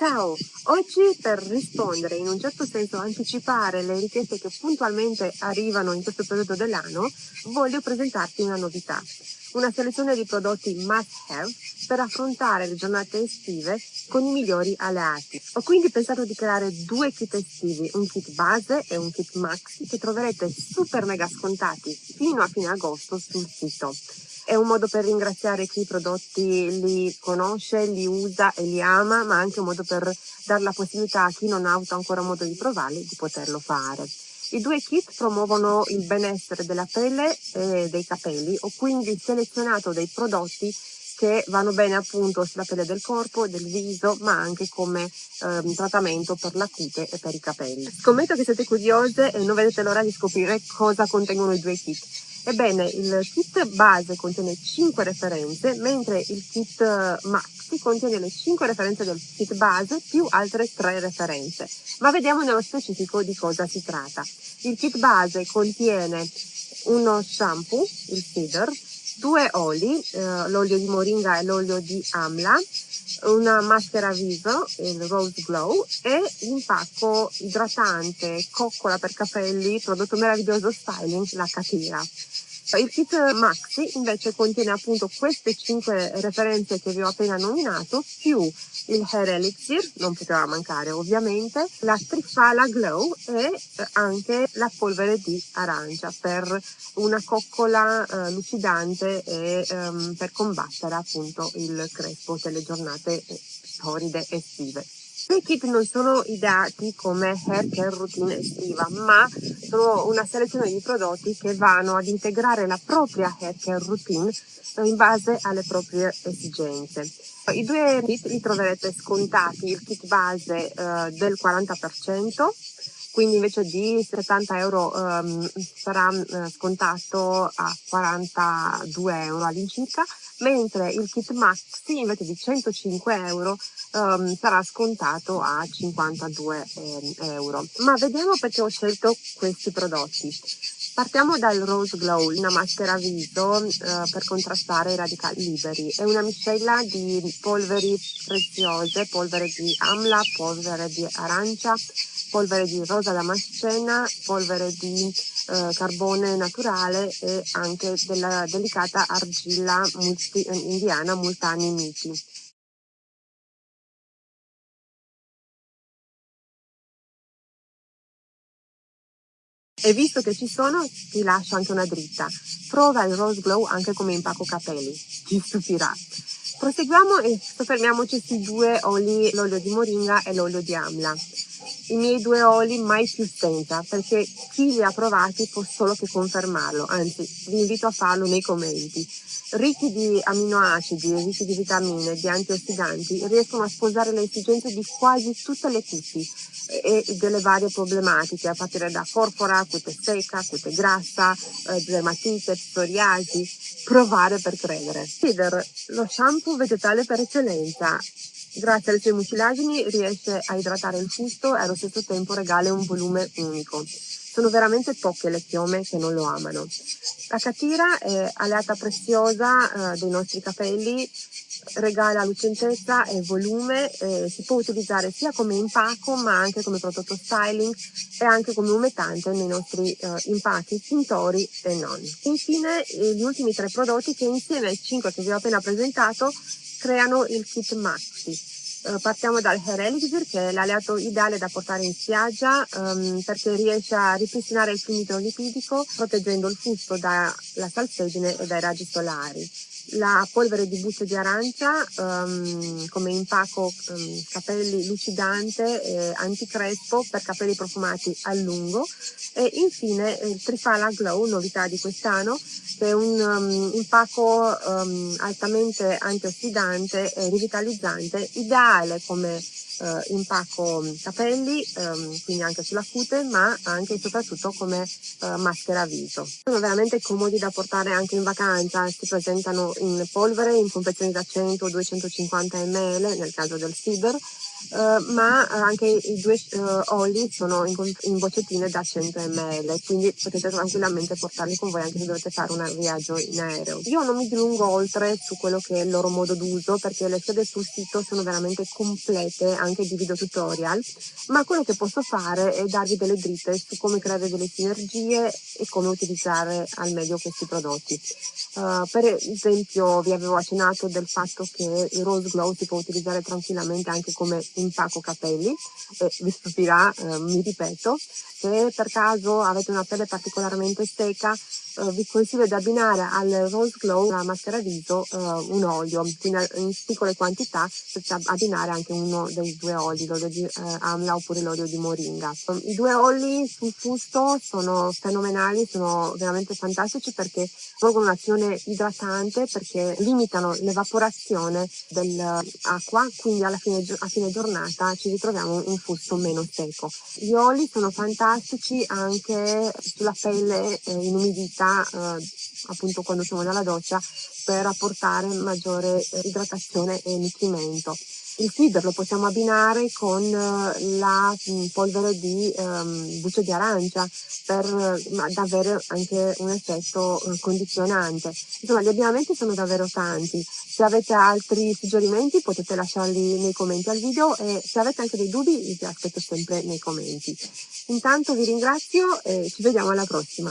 Ciao, oggi per rispondere, in un certo senso anticipare le richieste che puntualmente arrivano in questo periodo dell'anno, voglio presentarti una novità, una selezione di prodotti must have per affrontare le giornate estive con i migliori alleati. Ho quindi pensato di creare due kit estivi, un kit base e un kit maxi che troverete super mega scontati fino a fine agosto sul sito. È un modo per ringraziare chi i prodotti li conosce, li usa e li ama, ma anche un modo per dare la possibilità a chi non ha avuto ancora modo di provarli di poterlo fare. I due kit promuovono il benessere della pelle e dei capelli. Ho quindi selezionato dei prodotti che vanno bene appunto sulla pelle del corpo, del viso, ma anche come ehm, trattamento per la cute e per i capelli. Scommetto che siete curiose e non vedete l'ora di scoprire cosa contengono i due kit. Ebbene, il kit base contiene 5 referenze, mentre il kit maxi contiene le 5 referenze del kit base più altre 3 referenze. Ma vediamo nello specifico di cosa si tratta. Il kit base contiene uno shampoo, il Feeder, due oli, eh, l'olio di moringa e l'olio di amla, una maschera viso, il Rose Glow, e l'impacco idratante coccola per capelli, prodotto meraviglioso styling, la Catira. Il kit Maxi invece contiene appunto queste 5 referenze che vi ho appena nominato, più il Hair Elixir, non poteva mancare ovviamente, la Trifala Glow e anche la polvere di arancia per una coccola eh, lucidante e ehm, per combattere appunto il crespo delle giornate torride estive. I kit non sono ideati come hair care routine estiva, ma sono una selezione di prodotti che vanno ad integrare la propria hair care routine in base alle proprie esigenze. I due kit li troverete scontati, il kit base eh, del 40%, quindi invece di 70 euro um, sarà uh, scontato a 42 euro all'incirca, mentre il kit maxi invece di 105 euro um, sarà scontato a 52 eh, euro. Ma vediamo perché ho scelto questi prodotti. Partiamo dal Rose Glow, una maschera viso eh, per contrastare i radicali liberi. È una miscela di polveri preziose, polvere di amla, polvere di arancia, polvere di rosa damascena, polvere di eh, carbone naturale e anche della delicata argilla multi, indiana Multani Miti. E visto che ci sono, ti lascio anche una dritta. Prova il Rose Glow anche come impacco capelli. Ti stupirà. Proseguiamo e soffermiamoci sui due oli, l'olio di moringa e l'olio di amla i miei due oli mai più senza, perché chi li ha provati può solo che confermarlo, anzi vi invito a farlo nei commenti. Ricchi di aminoacidi, ricchi di vitamine, di antiossidanti, riescono a sposare le esigenze di quasi tutte le cuti e delle varie problematiche, a partire da porpora, cute secca, cute grassa, eh, dermatite, psoriasi. Provare per credere. Cider, lo shampoo vegetale per eccellenza, Grazie alle sue mucilagini riesce a idratare il fusto e allo stesso tempo regala un volume unico. Sono veramente poche le chiome che non lo amano. La catira è alleata preziosa eh, dei nostri capelli, regala lucentezza e volume, eh, si può utilizzare sia come impacco ma anche come prodotto styling e anche come umettante nei nostri eh, impacchi tintori e non. Infine eh, gli ultimi tre prodotti che insieme ai cinque che vi ho appena presentato creano il kit maxi. Uh, partiamo dal Hair Elixir che è l'alleato ideale da portare in spiaggia um, perché riesce a ripristinare il fluido lipidico proteggendo il fusto dalla salsedine e dai raggi solari la polvere di bucce di arancia um, come impacco um, capelli lucidante e anticrespo per capelli profumati a lungo. E infine il Trifala Glow, novità di quest'anno, che è un um, impacco altamente antiossidante e rivitalizzante, ideale come eh, impacco capelli, ehm, quindi anche sulla cute, ma anche e soprattutto come eh, maschera viso. Sono veramente comodi da portare anche in vacanza, si presentano in polvere, in confezioni da 100 o 250 ml nel caso del Cider, Uh, ma anche i due uh, oli sono in, in, boccettine da 100 ml, quindi potete tranquillamente portarli con voi anche se dovete fare un viaggio in aereo. Io non mi dilungo oltre su quello che è il loro modo d'uso perché le schede sul sito sono veramente complete anche di video tutorial, ma quello che posso fare è darvi delle dritte su come creare delle sinergie e come utilizzare al meglio questi prodotti. Uh, per esempio vi avevo accennato del fatto che il Rose Glow si può utilizzare tranquillamente anche come impacco capelli e vi stupirà, eh, mi ripeto, se per caso avete una pelle particolarmente secca eh, vi consiglio di abbinare al Rose Glow, la maschera viso, eh, un olio, quindi in piccole quantità potete abbinare anche uno dei due oli, l'olio di eh, amla oppure l'olio di moringa. I due oli sul fusto sono fenomenali, sono veramente fantastici perché svolgono un'azione idratante perché limitano l'evaporazione dell'acqua, quindi alla fine, a fine giornata ci ritroviamo un fusto meno secco. Gli oli sono fantastici anche sulla pelle eh, inumidita eh, appunto quando siamo nella doccia per apportare maggiore eh, idratazione e nutrimento. Il feeder lo possiamo abbinare con eh, la mm, polvere di um, buccia di arancia per uh, avere anche un effetto condizionante. Insomma, gli abbinamenti sono davvero tanti. Se avete altri suggerimenti potete lasciarli nei commenti al video e se avete anche dei dubbi vi aspetto sempre nei commenti. Intanto vi ringrazio e ci vediamo alla prossima.